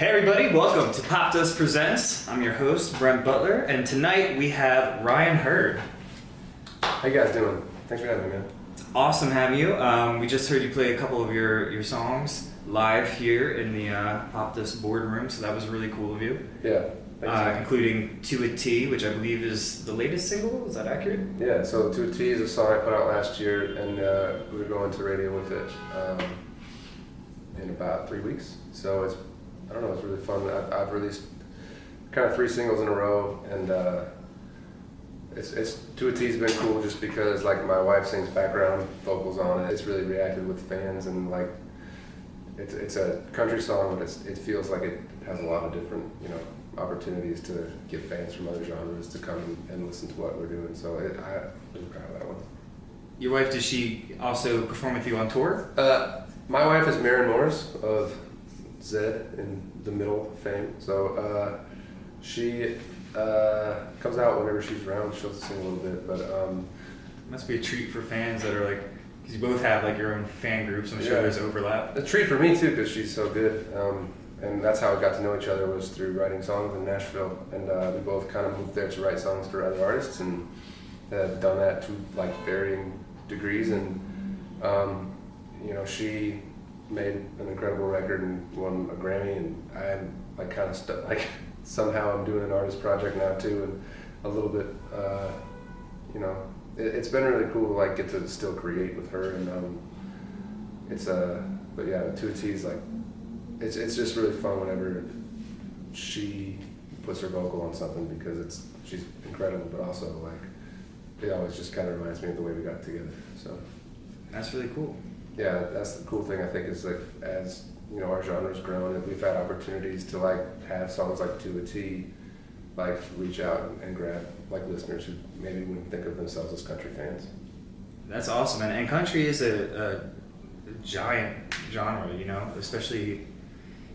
Hey everybody, welcome to Popdust Presents. I'm your host, Brent Butler, and tonight we have Ryan Hurd. How you guys doing? Thanks for having me, man. It's awesome having you. Um, we just heard you play a couple of your, your songs live here in the uh, Popdust boardroom, so that was really cool of you. Yeah. Thanks, Uh, including To a T, which I believe is the latest single. Is that accurate? yeah, so To a T is a song I put out last year, and uh, we're going to radio with it um, in about three weeks. So it's, I don't know, it's really fun. I've, I've released kind of three singles in a row, and uh, it's, it's To a T's been cool just because like my wife sings background vocals on it. It's really reacted with fans, and like it's, it's a country song, but it's, it feels like it has a lot of different, you know, opportunities to get fans from other genres to come and, listen to what we're doing. So it, I'm proud of that one. Your wife, does she also perform with you on tour? Uh, my wife is Maren Morris of Zedd in the Middle fame. So uh, she uh, comes out whenever she's around. She'll sing a little bit, but um, must be a treat for fans that are like, because you both have like your own fan groups. I'm sure Yeah. there's overlap. a treat for me too because she's so good. Um, and that's how we got to know each other was through writing songs in Nashville. And uh, we both kind of moved there to write songs for other artists and have done that to like varying degrees. And um, you know, she made an incredible record and won a Grammy. And I'm like kind of. Like somehow I'm doing an artist project now too, and a little bit. Uh, you know, it, it's been really cool to like get to still create with her and. Um, it's uh but yeah two t's like it's it's just really fun whenever she puts her vocal on something because it's she's incredible but also like it always just kind of reminds me of the way we got together so That's really cool. Yeah that's the cool thing i think is like as you know our genre's grown and we've had opportunities to like have songs like to a t like reach out and, grab like listeners who maybe wouldn't think of themselves as country fans That's awesome, and, and country is a, a giant genre, you know, especially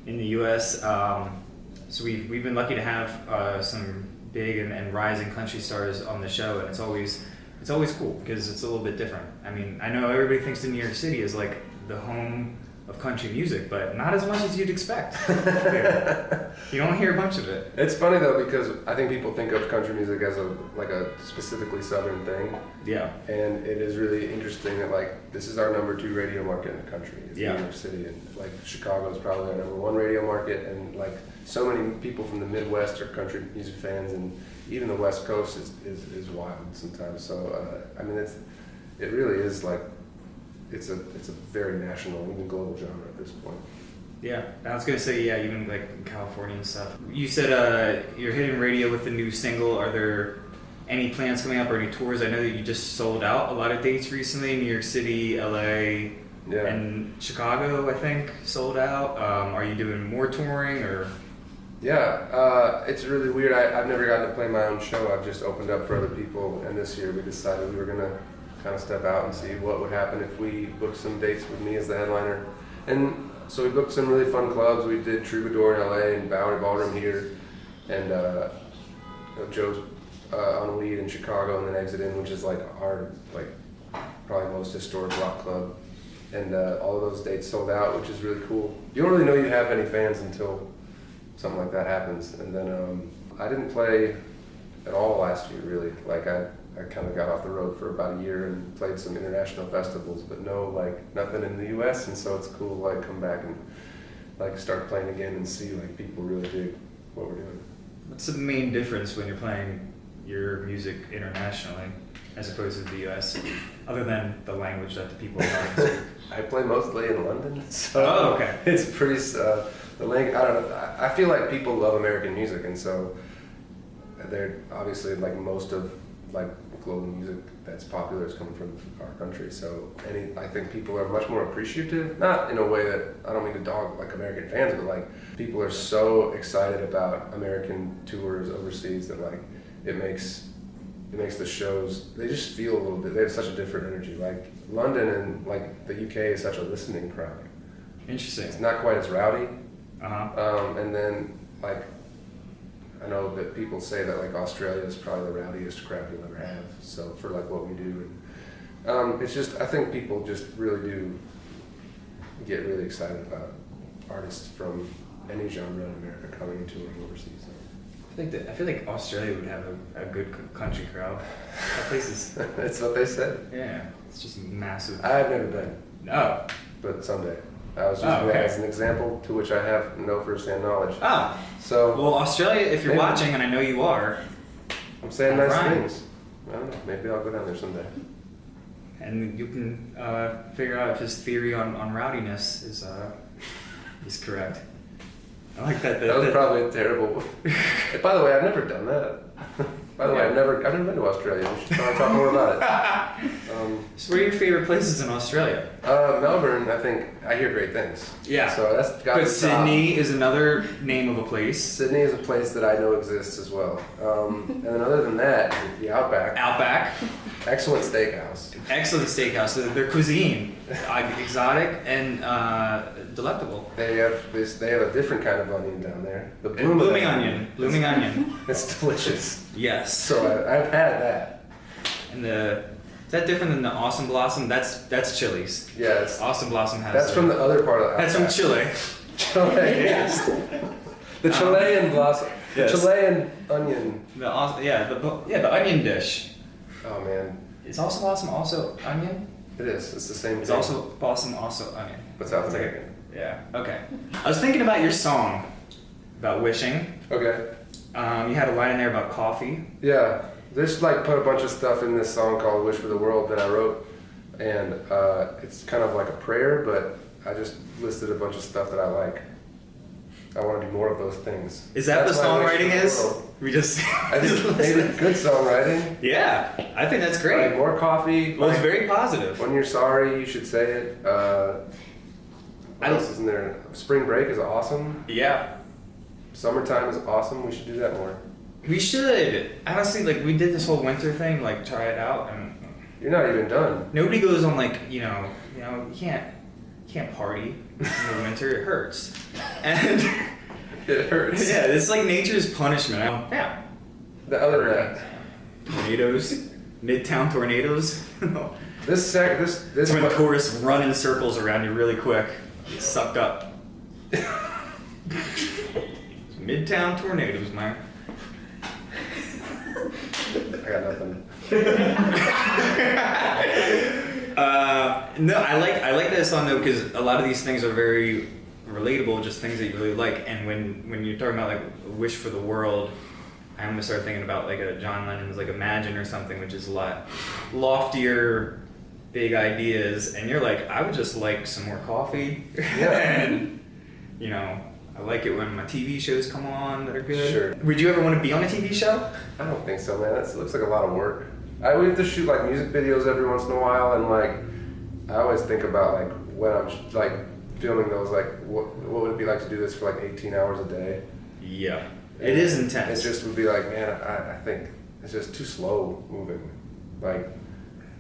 in the U.S. Um, so we've, we've been lucky to have uh, some big and, and rising country stars on the show, and it's always it's always cool because it's a little bit different. I mean, I know everybody thinks that New York City is like the home of country music, but not as much as you'd expect. you don't hear a bunch of it. It's funny though because I think people think of country music as a like a specifically southern thing, Yeah, and it is really interesting that like this is our number two radio market in the country. It's Yeah. New York City, and like Chicago is probably our number one radio market, and like so many people from the Midwest are country music fans, and even the West Coast is is, is wild sometimes. So uh, I mean, it's it really is like it's a it's a very national, even global genre at this point. Yeah, I was gonna say yeah, even like in California and stuff. You said uh, you're hitting radio with the new single. Are there any plans coming up or any tours? I know that you just sold out a lot of dates recently. New York City, LA, Yeah. and Chicago. I think sold out. Um, are you doing more touring or? Yeah, uh, it's really weird. I, I've never gotten to play my own show. I've just opened up for other people, and this year we decided we were gonna kind of step out and see what would happen if we booked some dates with me as the headliner. And so we booked some really fun clubs. We did Troubadour in LA and Bowery Ballroom here, and uh, Joe's uh, on Weed in Chicago, and then Exit In, which is like our like probably most historic rock club. And uh, all of those dates sold out, which is really cool. You don't really know you have any fans until something like that happens. And then um, I didn't play at all last year, really. Like I, I kind of got off the road for about a year and played some international festivals, but no, like nothing in the U.S. And so it's cool like come back and like start playing again and see like people really dig what we're doing. What's the main difference when you're playing your music internationally as opposed to the U.S. Other than the language that the people are talking? I play mostly in London, so Oh, okay. it's pretty. Uh, the language. I don't know. I, I feel like people love American music, and so they're obviously like most of like global music that's popular is coming from our country. So any, I think people are much more appreciative. Not in a way that I don't mean to dog like American fans, but like people are so excited about American tours overseas that like it makes it makes the shows they just feel a little bit they have such a different energy like london and like the uk is such a listening crowd Interesting. it's not quite as rowdy Uh huh. um, and then like i know that people say that like australia is probably the rowdiest crowd you'll ever have so for like what we do and um, it's just i think people just really do get really excited about artists from any genre in America coming and touring overseas. I think that I feel like Australia would have a, a good country crowd. That place is That's what they said. yeah, it's just massive. I've never been, No, but someday. I was Oh, using okay. that as an example to which I have no firsthand knowledge. ah. So Well, Australia, if you're Maybe. watching, and I know you are, I'm saying nice Right. things. I don't know. Maybe I'll go down there someday. and you can uh, figure out if his theory on, on rowdiness is uh, is correct. I like that. That was probably a terrible. By the way, I've never done that. By the way, I've never I've never been to Australia. We should talk more about it. Um, So, what are your favorite places in Australia? uh, Melbourne, I think I hear great things. Yeah. So that's got But Sydney is another name of a place. Sydney is a place that I know exists as well. Um, and then other than that, the Outback, Outback, excellent steakhouse. excellent steakhouse. Their- Their cuisine, uh, exotic and uh, delectable. They have this. They have a different kind of onion down there. The blooming, blooming onion, blooming onion. It's delicious. Yes. So I, I've had that. And the is that different than the Awesome Blossom? That's that's Chili's. Yeah, it's, Awesome Blossom has. that's a- from the other part of the That's from Chile. Chile. Yes. The Chilean blossom. Yes. The Chilean onion. The aw- yeah the yeah the onion dish. Oh man, Is Awesome Blossom also onion? it is. It's the same. Is thing. also Blossom also onion? What's South It's like a- Yeah. Okay. I was thinking about your song about wishing. Okay. Um, you had a line in there about coffee. Yeah, there's like put a bunch of stuff in this song called "Wish for the World" that I wrote, and uh, it's kind of like a prayer, but I just listed a bunch of stuff that I like. I want to do more of those things. Is that That's what my wish for songwriting the is? We just. I think maybe good songwriting. Yeah, I think that's Like great. more coffee. Well, it's very positive. When you're sorry, you should say it. Uh, what I- else is in there? Spring break is awesome. Yeah, Summertime is awesome. We should do that more. We should. Honestly, like we did this whole winter thing, like try it out, and You're not even done. nobody goes on like you know, you know, you can't, you can't party in the winter. It hurts, and It hurts. yeah, it's like nature's punishment. I don't, yeah, The other that, tornadoes, midtown tornadoes. this sec, this this when tourists run in circles around you really quick, get sucked up. Midtown tornadoes, man. I got nothing. Uh, no, I like I like that song though because a lot of these things are very relatable, just things that you really like. And when when you're talking about like a wish for the world, I almost start thinking about like a John Lennon's like Imagine or something, which is a lot loftier, big ideas. And you're like, I would just like some more coffee. Yeah. and you know, I like it when my TV shows come on that are good. Sure. Would you ever want to be on a TV show? I don't think so, man. That looks like a lot of work. I we have to shoot like music videos every once in a while, and like I always think about like when I'm like filming those, like what what would it be like to do this for like 18 hours a day? Yeah. It is intense. It just would be like, man, I, I think it's just too slow moving, like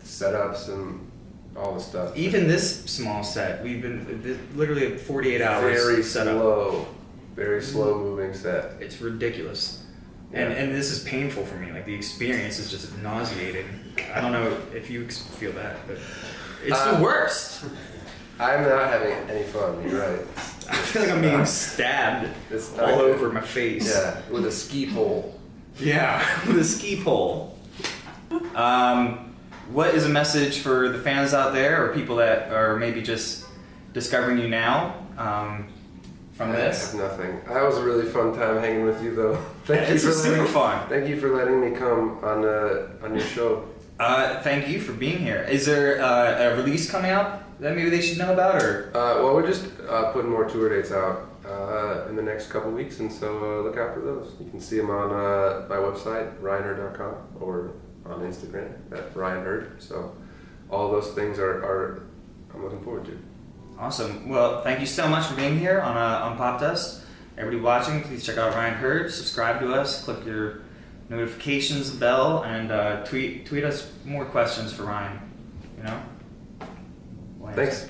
setups and all the stuff. Even this small set, we've been th- literally 48 hours very set up. slow, very slow moving set. It's ridiculous. And, Yeah. and this is painful for me. Like the experience is just nauseating. I don't know if you feel that, but it's Uh, the worst. I'm not having any fun. You're right. I feel like I'm being stabbed It's all not- over my face. Yeah, with a ski pole. Yeah, with a ski pole. Um, what is a message for the fans out there, or people that are maybe just discovering you now um, from I this? have nothing. That was a really fun time hanging with you, though. Thank It's you for super letting, fun. Thank you for letting me come on uh, on your show. Uh, thank you for being here. Is there uh, a release coming out that maybe they should know about, or Uh, well, we're just uh, putting more tour dates out uh, in the next couple weeks, and so uh, look out for those. You can see them on uh, my website, ryanhurd.com, or on Instagram at ryanherd. So all those things are, are I'm looking forward to. Awesome? Well, thank you so much for being here on uh, on Popdust. Everybody watching, please check out Ryan Hurd. Subscribe to us. Click your notifications bell and uh, tweet tweet us more questions for Ryan. You know. Thanks.